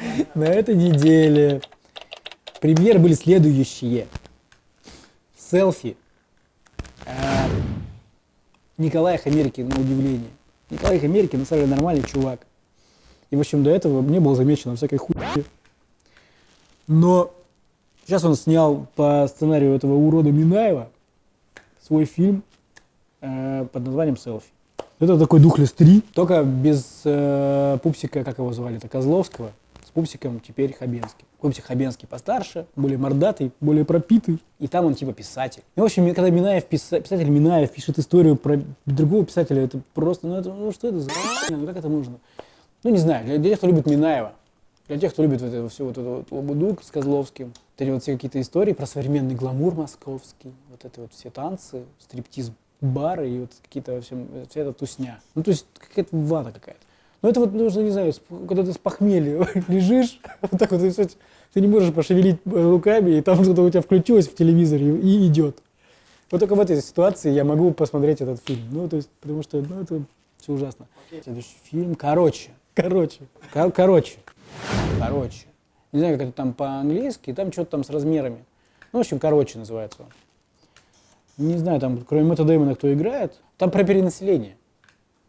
На этой неделе премьеры были следующие. Селфи. Э, Николай Хамерикин, на удивление. Николай Хамерикин, на самом деле, нормальный чувак. И, в общем, до этого мне было замечено всякой хуйни. Но сейчас он снял по сценарию этого урода Минаева свой фильм э, под названием «Селфи». Это такой Духлес 3, только без э, пупсика, как его звали, это Козловского, пупсиком теперь Хабенский. Пупсик Хабенский постарше, более мордатый, более пропитый, и там он типа писатель. И, в общем, когда Минаев, писа, писатель Минаев пишет историю про другого писателя, это просто, ну, это, ну что это за ну как это нужно? Ну не знаю, для, тех, кто любит Минаева, для тех, кто любит вот это, все вот это вот лабуду с Козловским, вот эти вот все какие-то истории про современный гламур московский, вот это вот все танцы, стриптиз бары и вот какие-то вообще, вся эта тусня. Ну, то есть какая-то вата какая-то. Ну, это вот нужно, не знаю, когда ты с похмелья лежишь, вот так вот, и, ты не можешь пошевелить руками, и там что-то у тебя включилось в телевизоре и идет. Вот только в этой ситуации я могу посмотреть этот фильм. Ну, то есть, потому что, ну, это все ужасно. Следующий фильм, короче, короче, кор короче, короче. Не знаю, как это там по-английски, там что-то там с размерами. Ну, в общем, короче называется он не знаю, там, кроме Мэтта Дэймона, кто играет, там про перенаселение.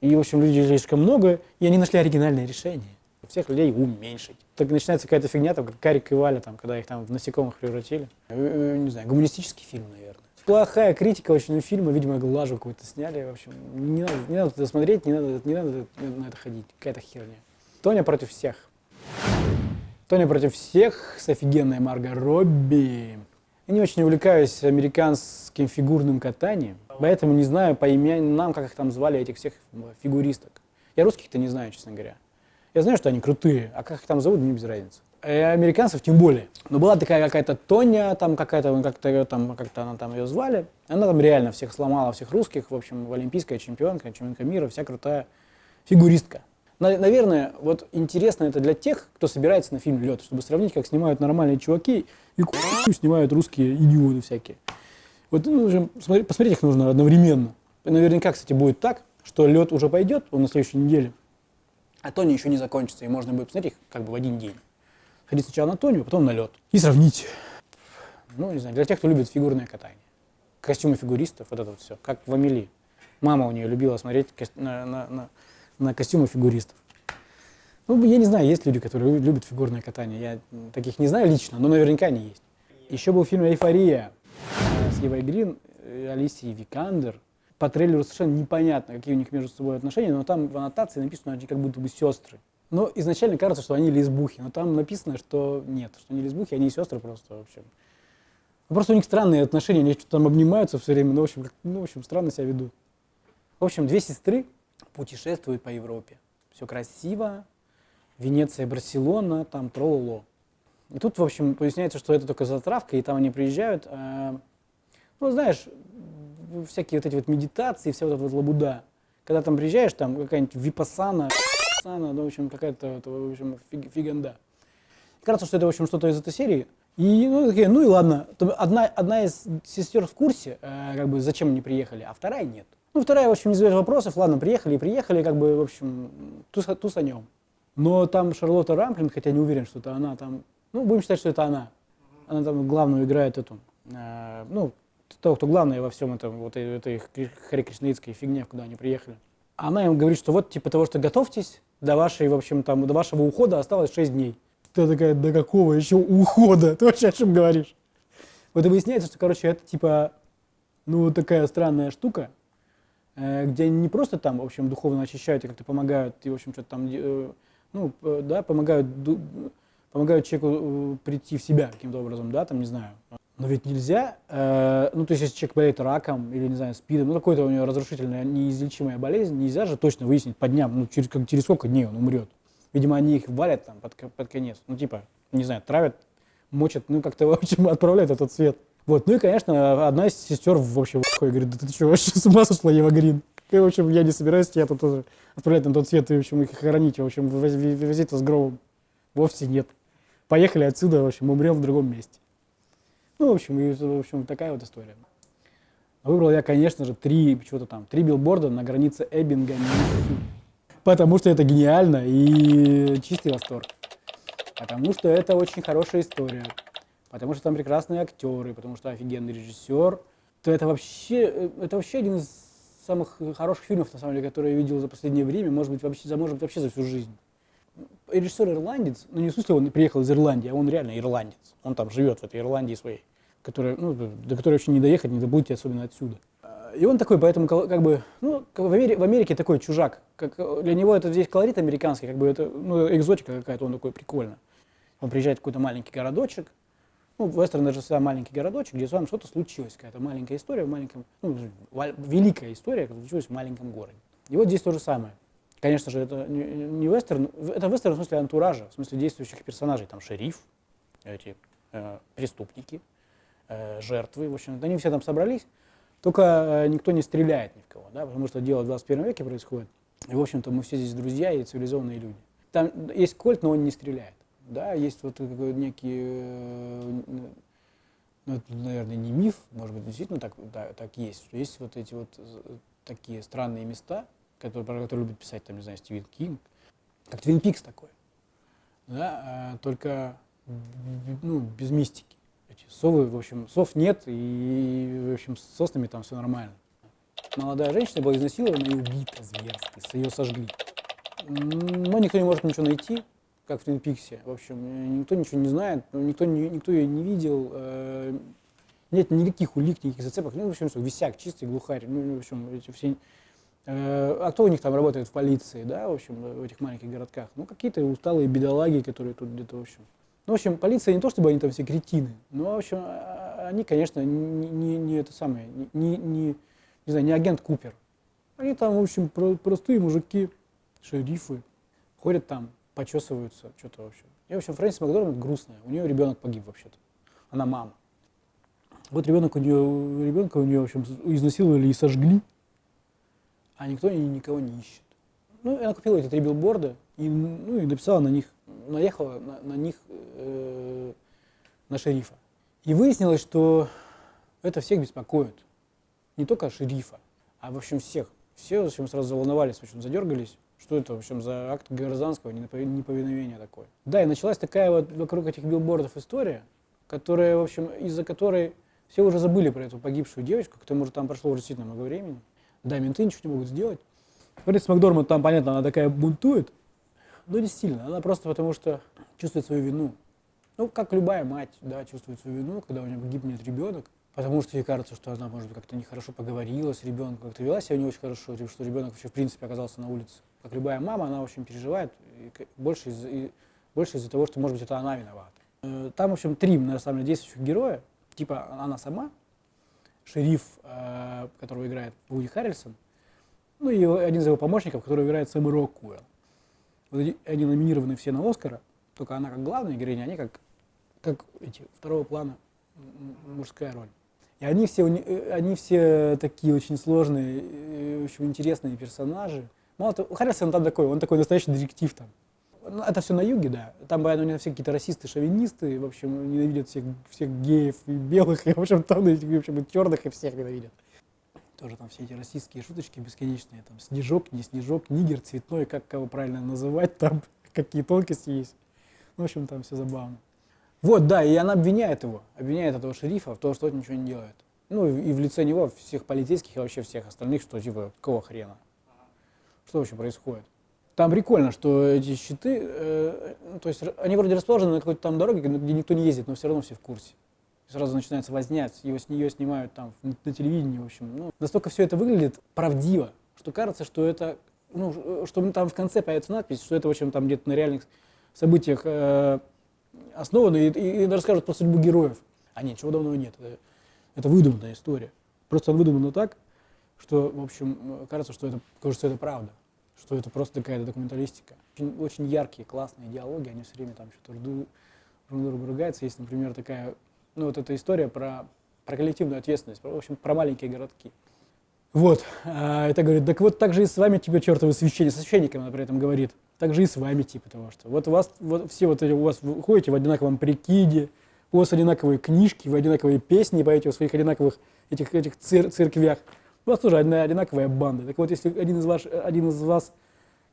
И, в общем, людей слишком много, и они нашли оригинальное решение. Всех людей уменьшить. Так начинается какая-то фигня, там, как Карик и Валя, там, когда их там в насекомых превратили. Э, э, не знаю, гуманистический фильм, наверное. Плохая критика очень у фильма, видимо, глажу какую-то сняли. В общем, не надо, не надо это смотреть, не надо, не надо на это ходить. Какая-то херня. Тоня против всех. Тоня против всех с офигенной Марго Робби. Я не очень увлекаюсь американским фигурным катанием, поэтому не знаю по именам, как их там звали, этих всех фигуристок. Я русских-то не знаю, честно говоря. Я знаю, что они крутые, а как их там зовут, мне без разницы. И американцев тем более. Но была такая какая-то Тоня, там какая-то, как-то там, как-то она там ее звали. Она там реально всех сломала, всех русских, в общем, олимпийская чемпионка, чемпионка мира, вся крутая фигуристка. Наверное, вот интересно это для тех, кто собирается на фильм «Лед», чтобы сравнить, как снимают нормальные чуваки и снимают русские идиоты всякие. Вот ну, посмотреть их нужно одновременно. Наверняка, кстати, будет так, что лед уже пойдет, он на следующей неделе, а Тони еще не закончится, и можно будет посмотреть их как бы в один день. Ходить сначала на Тонию, потом на лед. И сравнить. Ну, не знаю, для тех, кто любит фигурное катание. Костюмы фигуристов, вот это вот все, как в Амели. Мама у нее любила смотреть на, на, на на костюмы фигуристов. Ну, я не знаю, есть люди, которые любят фигурное катание. Я таких не знаю лично, но наверняка они есть. Еще был фильм «Эйфория» Евой Грин, Алисией Викандер. По трейлеру совершенно непонятно, какие у них между собой отношения, но там в аннотации написано, что они как будто бы сестры. Но изначально кажется, что они лесбухи, но там написано, что нет, что они лесбухи, они сестры просто, в общем. Ну, просто у них странные отношения, они что-то там обнимаются все время, ну, в общем, ну, в общем, странно себя ведут. В общем, две сестры, путешествует по Европе. Все красиво, Венеция, Барселона, там трололо. И тут, в общем, поясняется, что это только затравка, и там они приезжают, э, ну, знаешь, всякие вот эти вот медитации, вся вот эта вот лабуда. Когда там приезжаешь, там какая-нибудь випасана, сана, ну, в общем, какая-то, в общем, фиг, фиганда. Кажется, что это, в общем, что-то из этой серии. И, ну, такие, ну и ладно. Одна, одна из сестер в курсе, э, как бы, зачем они приехали, а вторая нет. Ну, вторая, в общем, не задает вопросов, ладно, приехали и приехали, как бы, в общем, туз, тусанем. Но там Шарлотта Рамплин, хотя не уверен, что это она, там, ну, будем считать, что это она. Она там главную играет эту, э, ну, того, кто главная во всем этом, вот этой их Хари Кришнаитской фигне, куда они приехали. Она им говорит, что вот, типа того, что готовьтесь, до вашей, в общем, там, до вашего ухода осталось 6 дней. Ты такая, до какого еще ухода? Ты вообще о чем говоришь? Вот и выясняется, что, короче, это, типа, ну, вот такая странная штука, Э, где они не просто там, в общем, духовно очищают и как-то помогают, и, в общем, что-то там, э, ну, э, да, помогают, помогают человеку прийти в себя каким-то образом, да, там, не знаю. Но ведь нельзя, ну, то есть, если человек болеет раком или, не знаю, спидом, ну, какой-то у него разрушительная, неизлечимая болезнь, нельзя же точно выяснить по дням, ну, через, как, через сколько дней он умрет. Видимо, они их валят там под, под конец, ну, типа, не знаю, травят, мочат, ну, как-то, в общем, отправляют этот свет. Вот, ну и, конечно, одна из сестер, в общем, говорит, да ты что, вообще с ума сошла, Ева Грин? И, в общем, я не собираюсь тебя тут тоже отправлять на тот свет и, в общем, их хоронить, в общем, вывозить с гробом. Вовсе нет. Поехали отсюда, в общем, умрем в другом месте. Ну, в общем, и, в общем, такая вот история. Выбрал я, конечно же, три, что-то там, три билборда на границе Эббинга, Потому что это гениально и чистый восторг. Потому что это очень хорошая история, потому что там прекрасные актеры, потому что офигенный режиссер. То это вообще, э, это вообще один из самых хороших фильмов, на самом деле, которые я видел за последнее время, может быть, вообще, может быть, вообще за всю жизнь. Режиссер ирландец, ну не в смысле он приехал из Ирландии, а он реально ирландец. Он там живет в этой Ирландии своей, которая, ну, до которой вообще не доехать, не добудете, особенно отсюда. И он такой, поэтому как бы, ну, в Америке, в Америке такой чужак. Как, для него это здесь колорит американский, как бы это, ну, экзотика какая-то, он такой прикольно. Он приезжает в какой-то маленький городочек, ну, вестерн даже всегда маленький городочек, где с вами что-то случилось, какая-то маленькая история в маленьком, ну, великая история, которая случилась в маленьком городе. И вот здесь то же самое. Конечно же, это не, вестерн, это вестерн в смысле антуража, в смысле действующих персонажей, там шериф, эти э, преступники, э, жертвы, в общем, они все там собрались, только э, никто не стреляет ни в кого, да, потому что дело в 21 веке происходит. И, в общем-то, мы все здесь друзья и цивилизованные люди. Там есть кольт, но он не стреляет. Да, есть вот такой некий, э, ну, это, наверное, не миф, может быть, действительно так, да, так есть, что есть вот эти вот э, такие странные места, которые, про которые любит писать, там, не знаю, Стивен Кинг, как Твин Пикс такой, да, только ну, без мистики эти совы, в общем, сов нет, и, в общем, с соснами там все нормально. Молодая женщина была изнасилована и убита зверски, ее сожгли. Но никто не может ничего найти, как в Твин Пиксе. В общем, никто ничего не знает, никто, не, никто ее не видел, э, нет никаких улик, никаких зацепок. Ну, в общем, все, висяк, чистый глухарь. Ну, в общем, эти все... Э, а кто у них там работает в полиции, да, в общем, в этих маленьких городках? Ну, какие-то усталые бедолаги, которые тут где-то, в общем, ну, в общем, полиция не то, чтобы они там все кретины, но, в общем, а, а, они, конечно, не, не, не это самое, не, не, не, знаю, не агент Купер. Они там, в общем, про, простые мужики, шерифы, ходят там, почесываются, что-то, в общем. И, в общем, Фрэнсис Макдорманд грустная, у нее ребенок погиб вообще-то, она мама. Вот ребенок у нее, ребенка у нее, в общем, изнасиловали и сожгли, а никто никого не ищет. Ну, она купила эти три билборда и, ну, и написала на них наехала на, на них, э, на шерифа. И выяснилось, что это всех беспокоит. Не только шерифа, а в общем всех. Все в общем, сразу заволновались, в общем, задергались. Что это, в общем, за акт гражданского неповиновения такое. Да, и началась такая вот вокруг этих билбордов история, которая, в общем, из-за которой все уже забыли про эту погибшую девочку, к тому же там прошло уже действительно много времени. Да, менты ничего не могут сделать. Фрэнсис Макдорманд там, понятно, она такая бунтует, но не сильно, она просто потому что чувствует свою вину. Ну, как любая мать, да, чувствует свою вину, когда у нее гибнет ребенок, потому что ей кажется, что она, может быть, как-то нехорошо поговорила с ребенком, как-то вела себя не очень хорошо, типа, что ребенок вообще, в принципе, оказался на улице. Как любая мама, она, общем, переживает, и больше из-за больше из того, что, может быть, это она виновата. Э, там, в общем, три, на самом деле, действующих героя. Типа она сама, шериф, э, которого играет Вуди Харрельсон, ну и один из его помощников, который играет Сэм Роккуэлл. Вот они номинированы все на Оскара, только она как главная героиня, они как, как эти, второго плана мужская роль. И они все, э, они все такие очень сложные, э, очень интересные персонажи. Мало того, Харрисон там такой, он такой настоящий детектив там. Ну, это все на юге, да. Там, него все какие-то расисты, шовинисты, в общем, ненавидят всех, всех геев и белых, и, в общем, там, в общем, и черных, и всех ненавидят тоже там все эти российские шуточки бесконечные, там снежок, не снежок, нигер, цветной, как кого правильно называть, там какие тонкости есть. Ну, в общем, там все забавно. Вот, да, и она обвиняет его, обвиняет этого шерифа в том, что он ничего не делает. Ну, и в лице него всех полицейских и вообще всех остальных, что типа, какого хрена? Что вообще происходит? Там прикольно, что эти щиты, э, ну, то есть они вроде расположены на какой-то там дороге, где никто не ездит, но все равно все в курсе сразу начинается вознять, его с нее снимают там на телевидении, в общем. Ну, настолько все это выглядит правдиво, что кажется, что это, ну, что там в конце появится надпись, что это, в общем, там где-то на реальных событиях э, основано, и, и, и расскажут про судьбу героев. А нет, чего давно нет, это, это выдуманная история. Просто она выдумана так, что, в общем, кажется, что это, кажется, это правда, что это просто такая документалистика. Очень, очень яркие, классные диалоги, они все время там что-то друг другу ругаются. Есть, например, такая ну, вот эта история про, про коллективную ответственность, в общем, про маленькие городки. Вот, а, это говорит, так вот так же и с вами, типа, чертовы священник, со священником она при этом говорит, так же и с вами, типа того, что вот у вас, вот все вот эти, у вас вы ходите в одинаковом прикиде, у вас одинаковые книжки, вы одинаковые песни поете в своих одинаковых этих, этих цер церквях, у вас тоже одна одинаковая банда. Так вот, если один из, ваш, один из вас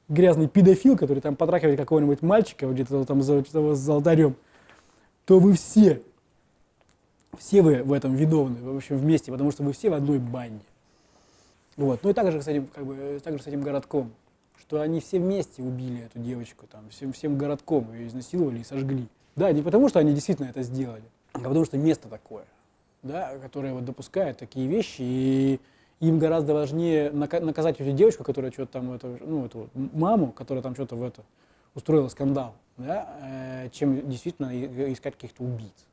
грязный педофил, который там потрахивает какого-нибудь мальчика где-то там за, за алтарем, то вы все, все вы в этом виновны, в общем, вместе, потому что вы все в одной банде. Вот. Ну и также с как бы, также с этим городком, что они все вместе убили эту девочку, там, всем, всем городком ее изнасиловали и сожгли. Да, не потому, что они действительно это сделали, а потому что место такое, да, которое вот допускает такие вещи, и им гораздо важнее наказать эту девочку, которая что-то там, это, ну, эту маму, которая там что-то в это устроила скандал, да, э, чем действительно искать каких-то убийц.